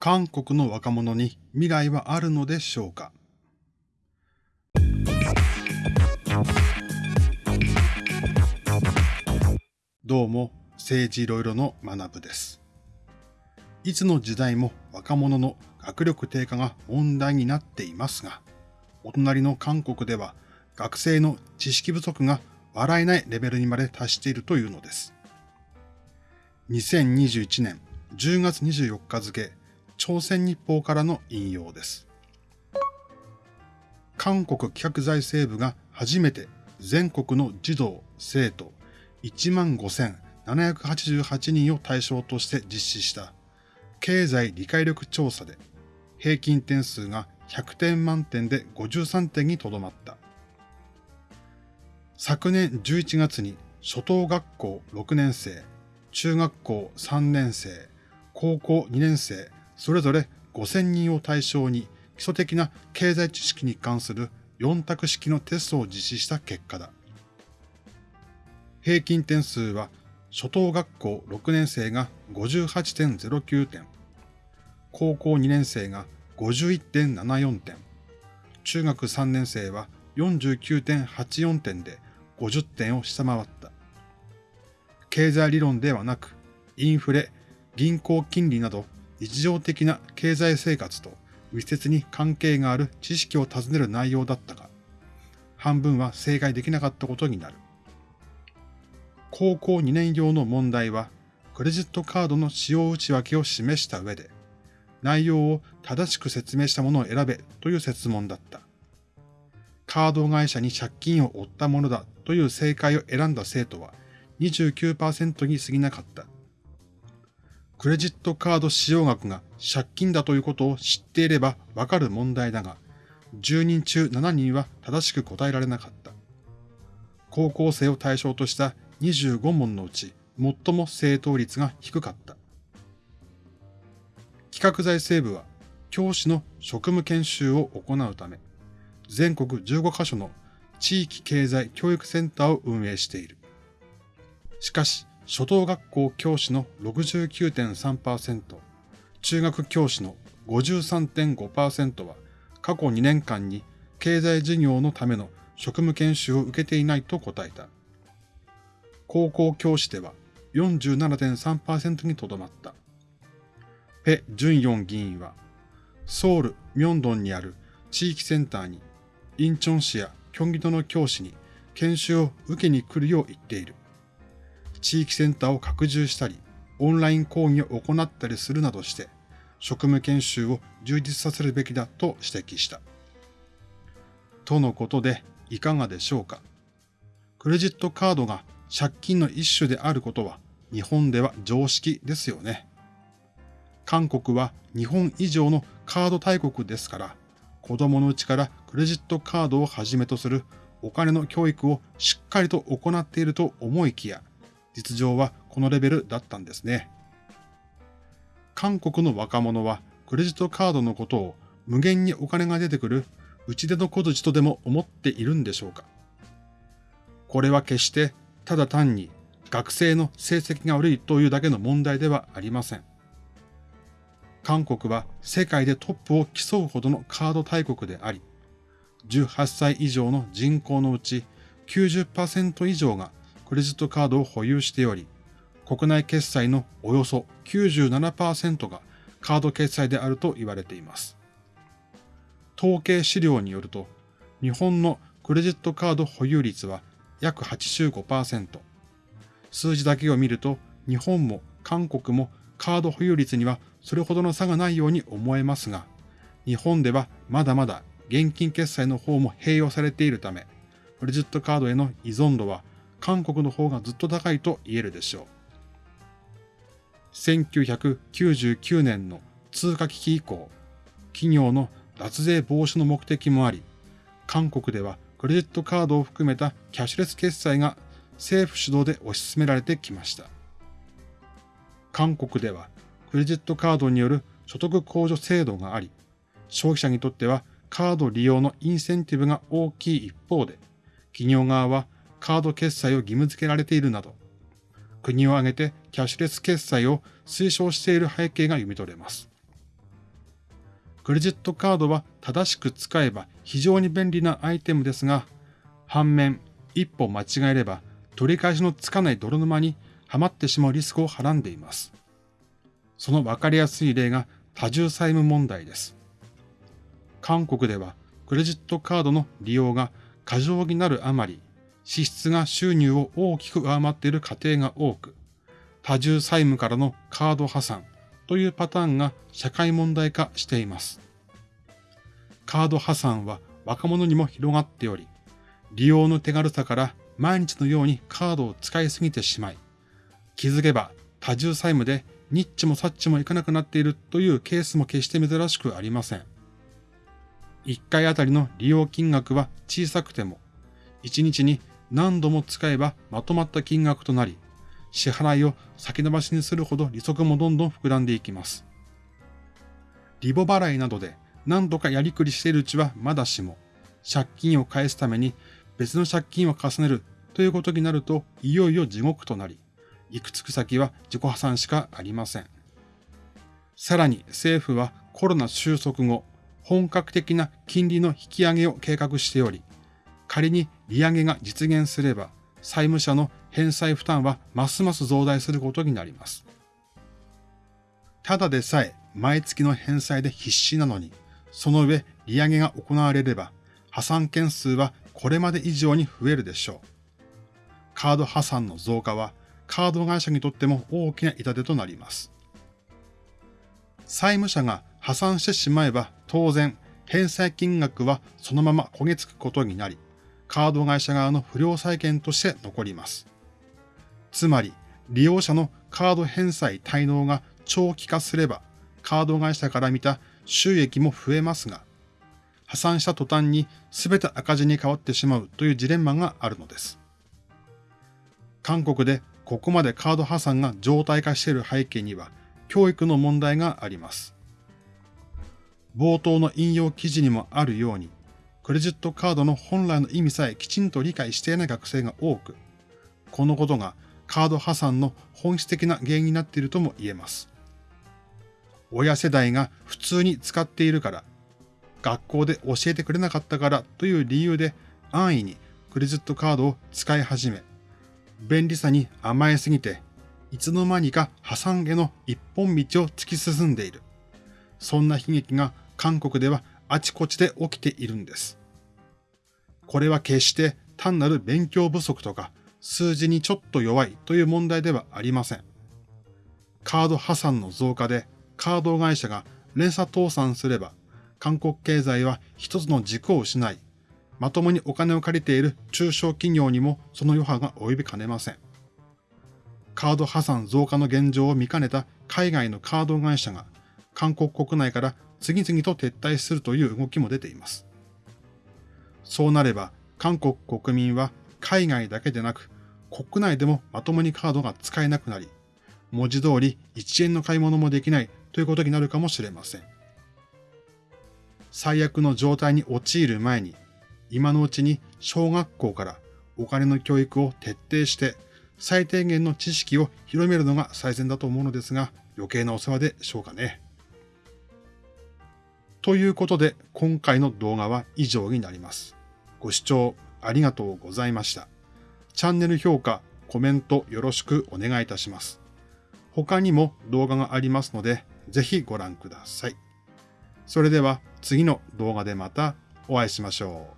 韓国の若者に未来はあるのでしょうか？どうも、政治いろいろの学部です。いつの時代も若者の学力低下が問題になっていますが、お隣の韓国では学生の知識不足が笑えないレベルにまで達しているというのです。2021年10月24日付、朝鮮日報からの引用です。韓国企画財政部が初めて全国の児童、生徒1万5788人を対象として実施した経済理解力調査で平均点数が100点満点で53点にとどまった。昨年11月に初等学校6年生、中学校3年生、高校2年生、それぞれ5000人を対象に基礎的な経済知識に関する4択式のテストを実施した結果だ。平均点数は初等学校6年生が58.09点、高校2年生が51.74点、中学3年生は49.84点で50点を下回った。経済理論ではなく、インフレ、銀行金利など日常的な経済生活と密接に関係がある知識を尋ねる内容だったが、半分は正解できなかったことになる。高校2年用の問題は、クレジットカードの使用内訳を示した上で、内容を正しく説明したものを選べという説問だった。カード会社に借金を負ったものだという正解を選んだ生徒は29%に過ぎなかった。クレジットカード使用額が借金だということを知っていればわかる問題だが、10人中7人は正しく答えられなかった。高校生を対象とした25問のうち最も正答率が低かった。企画財政部は教師の職務研修を行うため、全国15カ所の地域経済教育センターを運営している。しかし、初等学校教師の69.3%、中学教師の53.5%は過去2年間に経済事業のための職務研修を受けていないと答えた。高校教師では47.3%にとどまった。ペ・ジュンヨン議員は、ソウル・ミョンドンにある地域センターに、インチョン市やキョンギドの教師に研修を受けに来るよう言っている。地域センターを拡充したり、オンライン講義を行ったりするなどして、職務研修を充実させるべきだと指摘した。とのことで、いかがでしょうか？クレジットカードが借金の一種であることは、日本では常識ですよね。韓国は日本以上のカード大国ですから、子供のうちからクレジットカードをはじめとするお金の教育をしっかりと行っていると思いきや、実情はこのレベルだったんですね。韓国の若者はクレジットカードのことを無限にお金が出てくる打ち出の小槌とでも思っているんでしょうかこれは決してただ単に学生の成績が悪いというだけの問題ではありません。韓国は世界でトップを競うほどのカード大国であり、18歳以上の人口のうち90%以上がクレジットカードを保有しており、国内決済のおよそ97%がカード決済であると言われています。統計資料によると、日本のクレジットカード保有率は約85%。数字だけを見ると、日本も韓国もカード保有率にはそれほどの差がないように思えますが、日本ではまだまだ現金決済の方も併用されているため、クレジットカードへの依存度は韓国の方がずっと高いと言えるでしょう。1999年の通貨危機以降、企業の脱税防止の目的もあり、韓国ではクレジットカードを含めたキャッシュレス決済が政府主導で推し進められてきました。韓国ではクレジットカードによる所得控除制度があり、消費者にとってはカード利用のインセンティブが大きい一方で、企業側はカード決済を義務付けられているなど、国を挙げてキャッシュレス決済を推奨している背景が読み取れます。クレジットカードは正しく使えば非常に便利なアイテムですが、反面、一歩間違えれば取り返しのつかない泥沼にはまってしまうリスクをはらんでいます。そのわかりやすい例が多重債務問題です。韓国ではクレジットカードの利用が過剰になるあまり、支出が収入を大きく上回っている家庭が多く、多重債務からのカード破産というパターンが社会問題化しています。カード破産は若者にも広がっており、利用の手軽さから毎日のようにカードを使いすぎてしまい、気づけば多重債務でニッチもサッチもいかなくなっているというケースも決して珍しくありません。1回あたりの利用金額は小さくても、1日に何度も使えばまとまった金額となり、支払いを先延ばしにするほど利息もどんどん膨らんでいきます。リボ払いなどで何度かやりくりしているうちはまだしも、借金を返すために別の借金を重ねるということになると、いよいよ地獄となり、行くつく先は自己破産しかありません。さらに政府はコロナ収束後、本格的な金利の引き上げを計画しており、仮に利上げが実現すれば、債務者の返済負担はますます増大することになります。ただでさえ毎月の返済で必死なのに、その上利上げが行われれば、破産件数はこれまで以上に増えるでしょう。カード破産の増加はカード会社にとっても大きな痛手となります。債務者が破産してしまえば当然返済金額はそのまま焦げつくことになり、カード会社側の不良債権として残ります。つまり、利用者のカード返済滞納が長期化すれば、カード会社から見た収益も増えますが、破産した途端に全て赤字に変わってしまうというジレンマがあるのです。韓国でここまでカード破産が常態化している背景には、教育の問題があります。冒頭の引用記事にもあるように、クレジットカードの本来の意味さえきちんと理解していない学生が多く、このことがカード破産の本質的な原因になっているとも言えます。親世代が普通に使っているから、学校で教えてくれなかったからという理由で安易にクレジットカードを使い始め、便利さに甘えすぎて、いつの間にか破産への一本道を突き進んでいる。そんな悲劇が韓国ではあちこちで起きているんです。これは決して単なる勉強不足とか数字にちょっと弱いという問題ではありません。カード破産の増加でカード会社が連鎖倒産すれば韓国経済は一つの軸を失い、まともにお金を借りている中小企業にもその余波が及びかねません。カード破産増加の現状を見かねた海外のカード会社が韓国国内から次々と撤退するという動きも出ています。そうなれば、韓国国民は海外だけでなく、国内でもまともにカードが使えなくなり、文字通り1円の買い物もできないということになるかもしれません。最悪の状態に陥る前に、今のうちに小学校からお金の教育を徹底して、最低限の知識を広めるのが最善だと思うのですが、余計なお世話でしょうかね。ということで、今回の動画は以上になります。ご視聴ありがとうございました。チャンネル評価、コメントよろしくお願いいたします。他にも動画がありますので、ぜひご覧ください。それでは次の動画でまたお会いしましょう。